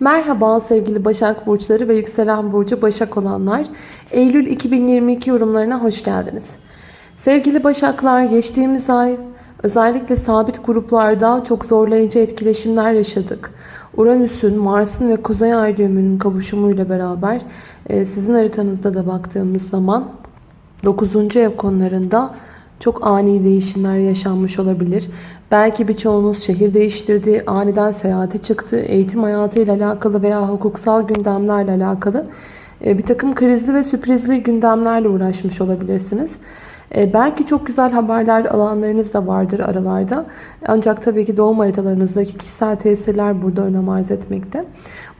Merhaba sevgili Başak Burçları ve Yükselen Burcu Başak olanlar. Eylül 2022 yorumlarına hoş geldiniz. Sevgili Başaklar geçtiğimiz ay özellikle sabit gruplarda çok zorlayıcı etkileşimler yaşadık. Uranüs'ün, Mars'ın ve Kuzey Ay düğümünün kavuşumuyla beraber e, sizin haritanızda da baktığımız zaman 9. ev konularında çok ani değişimler yaşanmış olabilir. Belki birçoğunuz şehir değiştirdi, aniden seyahate çıktı, eğitim hayatıyla alakalı veya hukuksal gündemlerle alakalı e, bir takım krizli ve sürprizli gündemlerle uğraşmış olabilirsiniz. E, belki çok güzel haberler alanlarınız da vardır aralarda. Ancak tabii ki doğum haritalarınızdaki kişisel tesirler burada önem arz etmekte.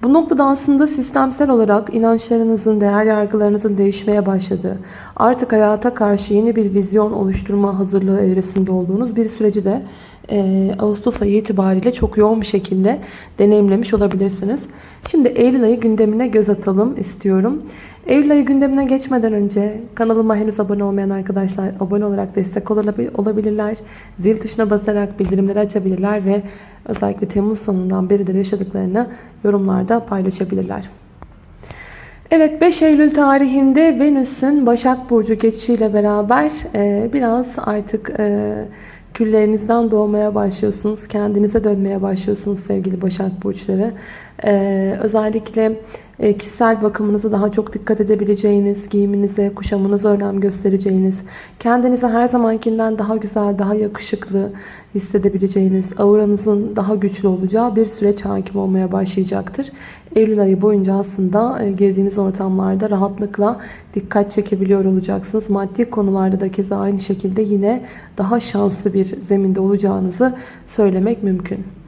Bu noktada aslında sistemsel olarak inançlarınızın, değer yargılarınızın değişmeye başladığı, artık hayata karşı yeni bir vizyon oluşturma hazırlığı evresinde olduğunuz bir süreci de e, Ağustos ayı itibariyle çok yoğun bir şekilde deneyimlemiş olabilirsiniz. Şimdi Eylül ayı gündemine göz atalım istiyorum. Eylül ayı gündemine geçmeden önce kanalıma henüz abone olmayan arkadaşlar abone olarak destek olabilirler. Zil tuşuna basarak bildirimleri açabilirler ve özellikle Temmuz sonundan beridir yaşadıklarını yorumlarda paylaşabilirler. Evet 5 Eylül tarihinde Venüs'ün Başak Burcu geçişiyle beraber e, biraz artık e, küllerinizden doğmaya başlıyorsunuz. Kendinize dönmeye başlıyorsunuz sevgili Başak Burçları. Ee, özellikle kişisel bakımınızı daha çok dikkat edebileceğiniz, giyiminize, kuşamınıza önem göstereceğiniz, kendinizi her zamankinden daha güzel, daha yakışıklı hissedebileceğiniz, auranızın daha güçlü olacağı bir süreç hakim olmaya başlayacaktır. Eylül ayı boyunca aslında e, girdiğiniz ortamlarda rahatlıkla dikkat çekebiliyor olacaksınız. Maddi konularda da keza aynı şekilde yine daha şanslı bir zeminde olacağınızı söylemek mümkün.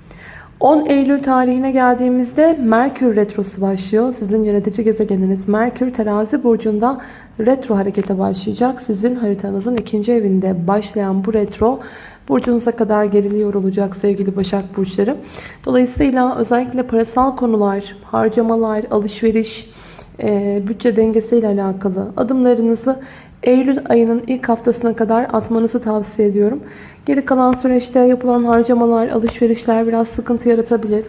10 Eylül tarihine geldiğimizde Merkür Retrosu başlıyor. Sizin yönetici gezegeniniz Merkür terazi burcunda retro harekete başlayacak. Sizin haritanızın ikinci evinde başlayan bu retro burcunuza kadar geriliyor olacak sevgili Başak Burçları. Dolayısıyla özellikle parasal konular, harcamalar, alışveriş, e, bütçe dengesiyle alakalı adımlarınızı Eylül ayının ilk haftasına kadar atmanızı tavsiye ediyorum. Geri kalan süreçte yapılan harcamalar, alışverişler biraz sıkıntı yaratabilir.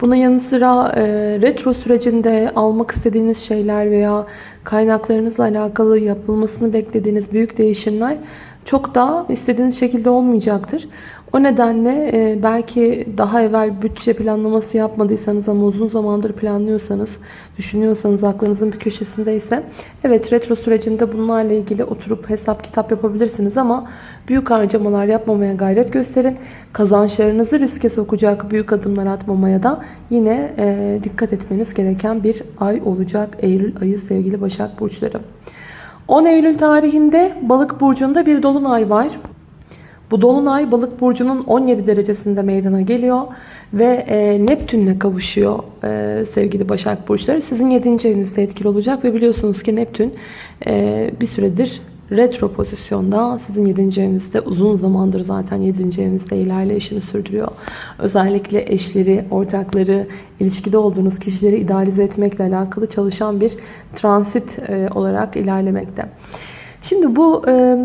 Buna yanı sıra e, retro sürecinde almak istediğiniz şeyler veya kaynaklarınızla alakalı yapılmasını beklediğiniz büyük değişimler çok da istediğiniz şekilde olmayacaktır. O nedenle e, belki daha evvel bütçe planlaması yapmadıysanız ama uzun zamandır planlıyorsanız, düşünüyorsanız aklınızın bir köşesindeyse evet retro sürecinde bunlarla ilgili oturup hesap kitap yapabilirsiniz ama büyük harcamalar yapmamaya gayret gösterin. Kazançlarınızı riske sokacak büyük adımlar atmamaya da yine e, dikkat etmeniz gereken bir ay olacak Eylül ayı sevgili Başak Burçları. 10 Eylül tarihinde Balık burcunda bir dolunay var. Bu dolunay Balık burcunun 17 derecesinde meydana geliyor ve e, Neptünle kavuşuyor e, sevgili Başak burçları. Sizin 7. evinizde etkili olacak ve biliyorsunuz ki Neptün e, bir süredir retro pozisyonda sizin 7. evinizde uzun zamandır zaten 7. evinizde ilerleyişini sürdürüyor. Özellikle eşleri, ortakları, ilişkide olduğunuz kişileri idealize etmekle alakalı çalışan bir transit e, olarak ilerlemekte. Şimdi bu e,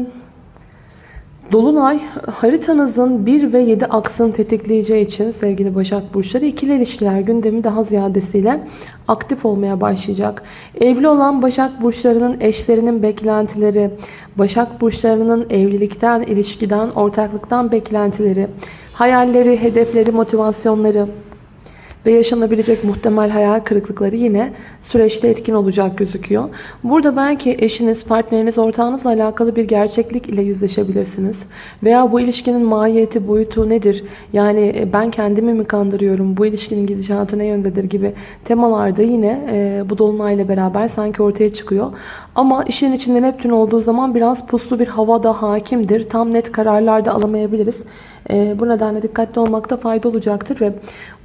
Dolunay haritanızın 1 ve 7 aksını tetikleyeceği için sevgili Başak Burçları ikili ilişkiler gündemi daha ziyadesiyle aktif olmaya başlayacak. Evli olan Başak Burçlarının eşlerinin beklentileri, Başak Burçlarının evlilikten, ilişkiden, ortaklıktan beklentileri, hayalleri, hedefleri, motivasyonları, ve yaşanabilecek muhtemel hayal kırıklıkları yine süreçte etkin olacak gözüküyor. Burada belki eşiniz, partneriniz, ortağınızla alakalı bir gerçeklik ile yüzleşebilirsiniz. Veya bu ilişkinin mahiyeti, boyutu nedir? Yani e, ben kendimi mi kandırıyorum? Bu ilişkinin gidişatı ne yöndedir gibi temalarda yine e, bu dolunayla beraber sanki ortaya çıkıyor. Ama işin içinde Neptün olduğu zaman biraz puslu bir hava da hakimdir. Tam net kararlar da alamayabiliriz. E, bu nedenle dikkatli olmakta fayda olacaktır ve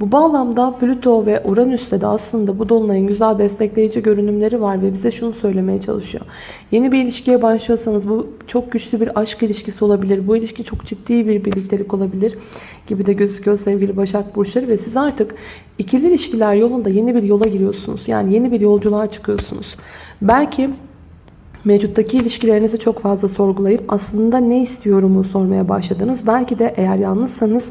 bu bağlamda Plüto ve Uranüs'te de aslında bu dolunayın güzel destekleyici görünümleri var ve bize şunu söylemeye çalışıyor. Yeni bir ilişkiye başlıyorsanız bu çok güçlü bir aşk ilişkisi olabilir. Bu ilişki çok ciddi bir birliktelik olabilir gibi de gözüküyor sevgili Başak Burçları ve siz artık ikili ilişkiler yolunda yeni bir yola giriyorsunuz. Yani yeni bir yolculuğa çıkıyorsunuz. Belki Mevcuttaki ilişkilerinizi çok fazla sorgulayıp aslında ne istiyorumu sormaya başladınız. Belki de eğer yalnızsanız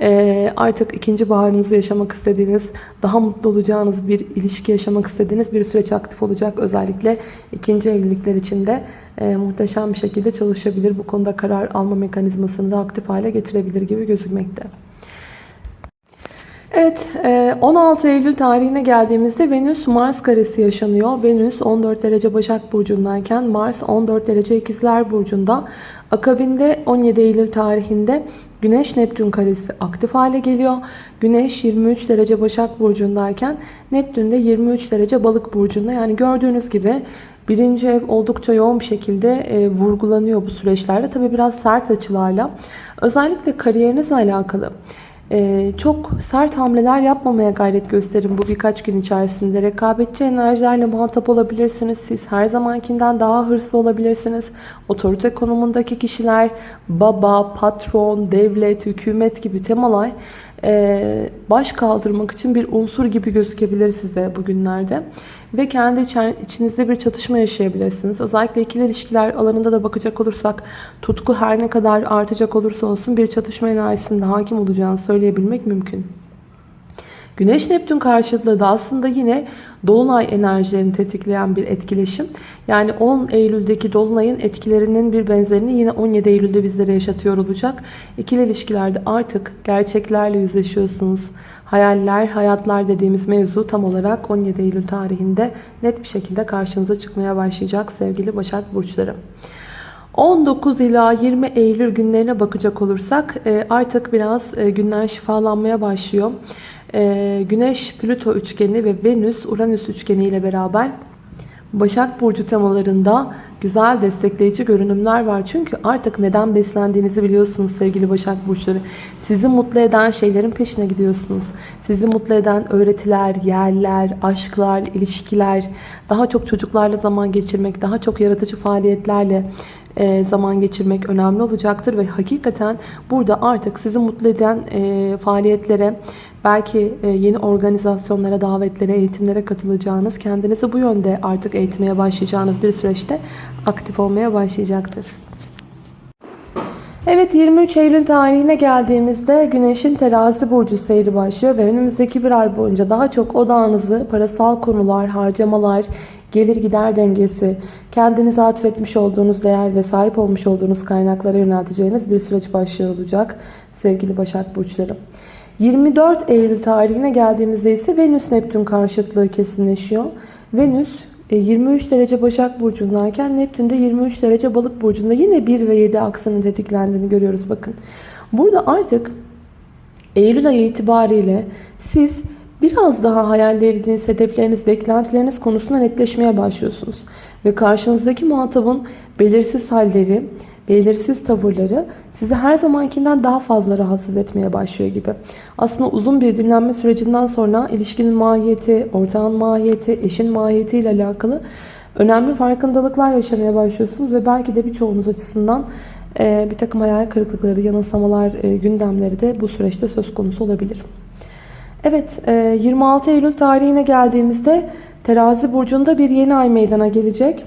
e, artık ikinci baharınızı yaşamak istediğiniz, daha mutlu olacağınız bir ilişki yaşamak istediğiniz bir süreç aktif olacak. Özellikle ikinci evlilikler için de e, muhteşem bir şekilde çalışabilir. Bu konuda karar alma mekanizmasını da aktif hale getirebilir gibi gözükmekte. Evet, 16 Eylül tarihine geldiğimizde Venüs Mars karesi yaşanıyor. Venüs 14 derece Başak Burcu'ndayken Mars 14 derece İkizler Burcu'nda. Akabinde 17 Eylül tarihinde Güneş Neptün karesi aktif hale geliyor. Güneş 23 derece Başak Burcu'ndayken Neptün de 23 derece Balık Burcu'nda. Yani gördüğünüz gibi birinci ev oldukça yoğun bir şekilde e, vurgulanıyor bu süreçlerde. Tabi biraz sert açılarla. Özellikle kariyerinizle alakalı. Ee, çok sert hamleler yapmamaya gayret gösterin bu birkaç gün içerisinde. Rekabetçi enerjilerle muhatap olabilirsiniz. Siz her zamankinden daha hırslı olabilirsiniz. Otorite konumundaki kişiler, baba, patron, devlet, hükümet gibi temalar e, baş kaldırmak için bir unsur gibi gözükebilir size bugünlerde. Ve kendi içinizde bir çatışma yaşayabilirsiniz. Özellikle ikili ilişkiler alanında da bakacak olursak tutku her ne kadar artacak olursa olsun bir çatışma enerjisinde hakim olacağını söyleyebilmek mümkün. Güneş Neptün karşıtlığı da aslında yine Dolunay enerjilerini tetikleyen bir etkileşim. Yani 10 Eylül'deki Dolunay'ın etkilerinin bir benzerini yine 17 Eylül'de bizlere yaşatıyor olacak. İkili ilişkilerde artık gerçeklerle yüzleşiyorsunuz. Hayaller, hayatlar dediğimiz mevzu tam olarak 17 Eylül tarihinde net bir şekilde karşınıza çıkmaya başlayacak sevgili Başak Burçları. 19 ila 20 Eylül günlerine bakacak olursak e, artık biraz e, günler şifalanmaya başlıyor. E, Güneş, Plüto üçgeni ve Venüs, Uranüs üçgeni ile beraber Başak Burcu temalarında güzel destekleyici görünümler var. Çünkü artık neden beslendiğinizi biliyorsunuz sevgili Başak Burçları. Sizi mutlu eden şeylerin peşine gidiyorsunuz. Sizi mutlu eden öğretiler, yerler, aşklar, ilişkiler, daha çok çocuklarla zaman geçirmek, daha çok yaratıcı faaliyetlerle e, zaman geçirmek önemli olacaktır. Ve hakikaten burada artık sizi mutlu eden e, faaliyetlere, belki e, yeni organizasyonlara, davetlere, eğitimlere katılacağınız, kendinizi bu yönde artık eğitmeye başlayacağınız bir süreçte aktif olmaya başlayacaktır. Evet 23 Eylül tarihine geldiğimizde Güneş'in terazi burcu seyri başlıyor ve önümüzdeki bir ay boyunca daha çok odağınızı parasal konular, harcamalar, gelir gider dengesi, kendinize atfetmiş olduğunuz değer ve sahip olmuş olduğunuz kaynaklara yönelteceğiniz bir süreç başlıyor olacak sevgili Başak Burçları. 24 Eylül tarihine geldiğimizde ise Venüs Neptün karşıtlığı kesinleşiyor. Venüs 23 e, derece Başak Burcu'ndayken Neptün de 23 derece Balık Burcu'nda yine 1 ve 7 aksının tetiklendiğini görüyoruz bakın. Burada artık Eylül ayı itibariyle siz biraz daha hayalleriniz, hedefleriniz, beklentileriniz konusunda netleşmeye başlıyorsunuz. Ve karşınızdaki muhatabın belirsiz halleri, belirsiz tavırları sizi her zamankinden daha fazla rahatsız etmeye başlıyor gibi. Aslında uzun bir dinlenme sürecinden sonra ilişkinin mahiyeti, ortağın mahiyeti, eşin mahiyeti ile alakalı önemli farkındalıklar yaşamaya başlıyorsunuz ve belki de birçoğunuz açısından e, bir takım hayal kırıklıkları, yanılsamalar, e, gündemleri de bu süreçte söz konusu olabilir. Evet, 26 e, Eylül tarihine geldiğimizde Terazi burcunda bir yeni ay meydana gelecek.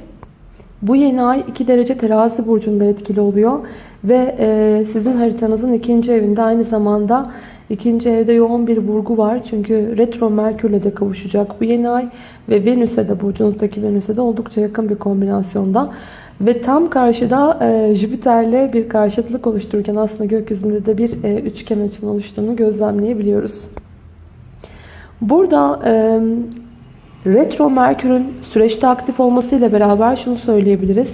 Bu yeni ay 2 derece terazi burcunda etkili oluyor. Ve e, sizin haritanızın ikinci evinde aynı zamanda ikinci evde yoğun bir vurgu var. Çünkü retro merkürle de kavuşacak bu yeni ay. Ve Venüs'e de burcunuzdaki Venüs'e de oldukça yakın bir kombinasyonda. Ve tam karşıda e, Jüpiter'le bir karşıtlık oluştururken aslında gökyüzünde de bir e, üçgen açının oluştuğunu gözlemleyebiliyoruz. Burada e, Retro Merkür'ün süreçte aktif olmasıyla beraber şunu söyleyebiliriz.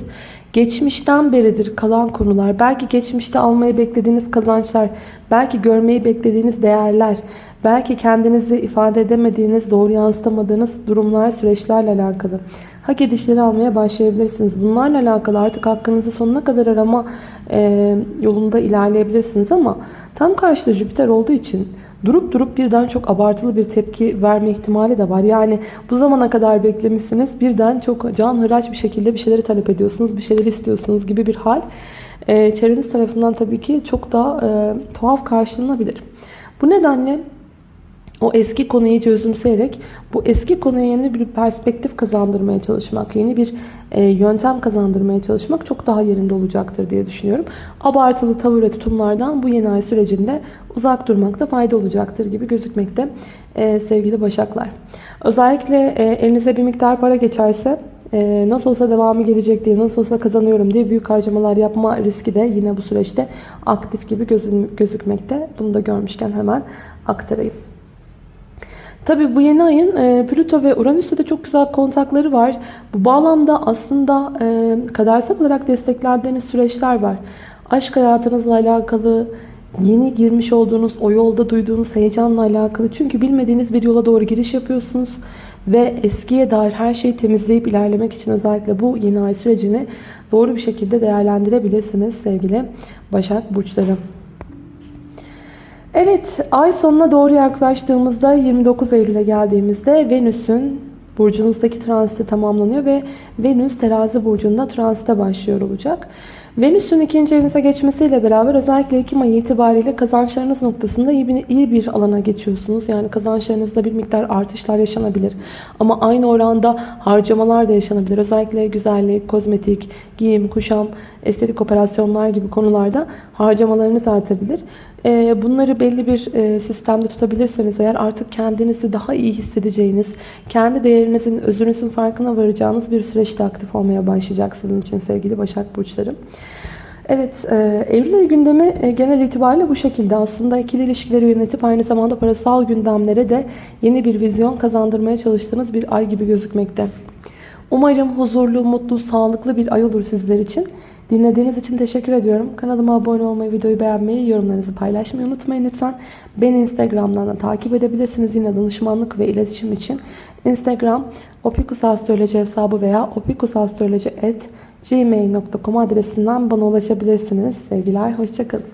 Geçmişten beridir kalan konular, belki geçmişte almayı beklediğiniz kazançlar, belki görmeyi beklediğiniz değerler, belki kendinizi ifade edemediğiniz, doğru yansıtamadığınız durumlar, süreçlerle alakalı hak edişleri almaya başlayabilirsiniz. Bunlarla alakalı artık hakkınızı sonuna kadar arama e, yolunda ilerleyebilirsiniz ama tam karşıda Jüpiter olduğu için durup durup birden çok abartılı bir tepki verme ihtimali de var. Yani bu zamana kadar beklemişsiniz birden çok can hıraç bir şekilde bir şeyleri talep ediyorsunuz, bir şeyler istiyorsunuz gibi bir hal. E, çevreniz tarafından tabii ki çok daha e, tuhaf karşılanabilir. Bu nedenle o eski konuyu iyice özümseyerek bu eski konuya yeni bir perspektif kazandırmaya çalışmak, yeni bir e, yöntem kazandırmaya çalışmak çok daha yerinde olacaktır diye düşünüyorum. Abartılı tavır ve tutumlardan bu yeni ay sürecinde uzak durmakta fayda olacaktır gibi gözükmekte e, sevgili Başaklar. Özellikle e, elinize bir miktar para geçerse e, nasıl olsa devamı gelecek diye, nasıl olsa kazanıyorum diye büyük harcamalar yapma riski de yine bu süreçte aktif gibi gözükmekte. Bunu da görmüşken hemen aktarayım. Tabi bu yeni ayın e, Plüto ve Uranüs'te de çok güzel kontakları var. Bu bağlamda aslında e, kadersel olarak desteklendiğiniz süreçler var. Aşk hayatınızla alakalı, yeni girmiş olduğunuz o yolda duyduğunuz heyecanla alakalı. Çünkü bilmediğiniz bir yola doğru giriş yapıyorsunuz. Ve eskiye dair her şeyi temizleyip ilerlemek için özellikle bu yeni ay sürecini doğru bir şekilde değerlendirebilirsiniz sevgili Başak Burçları. Evet, ay sonuna doğru yaklaştığımızda 29 Eylül'e geldiğimizde Venüs'ün burcunuzdaki transiti tamamlanıyor ve Venüs terazi burcunda transite başlıyor olacak. Venüs'ün ikinci evinize geçmesiyle beraber özellikle Ekim ayı itibariyle kazançlarınız noktasında iyi bir, iyi bir alana geçiyorsunuz. Yani kazançlarınızda bir miktar artışlar yaşanabilir. Ama aynı oranda harcamalar da yaşanabilir. Özellikle güzellik, kozmetik, giyim, kuşam, estetik operasyonlar gibi konularda harcamalarınız artabilir. Ee, bunları belli bir e, sistemde tutabilirseniz eğer artık kendinizi daha iyi hissedeceğiniz, kendi değerinizin, özünüzün farkına varacağınız bir süreçte aktif olmaya başlayacak sizin için sevgili Başak Burçları. Evet, e, Eylül ayı gündemi e, genel itibariyle bu şekilde. Aslında ikili ilişkileri yönetip aynı zamanda parasal gündemlere de yeni bir vizyon kazandırmaya çalıştığınız bir ay gibi gözükmekte. Umarım huzurlu, mutlu, sağlıklı bir ay olur sizler için. Dinlediğiniz için teşekkür ediyorum. Kanalıma abone olmayı, videoyu beğenmeyi, yorumlarınızı paylaşmayı unutmayın lütfen. Beni Instagram'dan da takip edebilirsiniz. Yine danışmanlık ve iletişim için Instagram opikusastroloji hesabı veya opikusastroloji.gmail.com adresinden bana ulaşabilirsiniz. Sevgiler, hoşçakalın.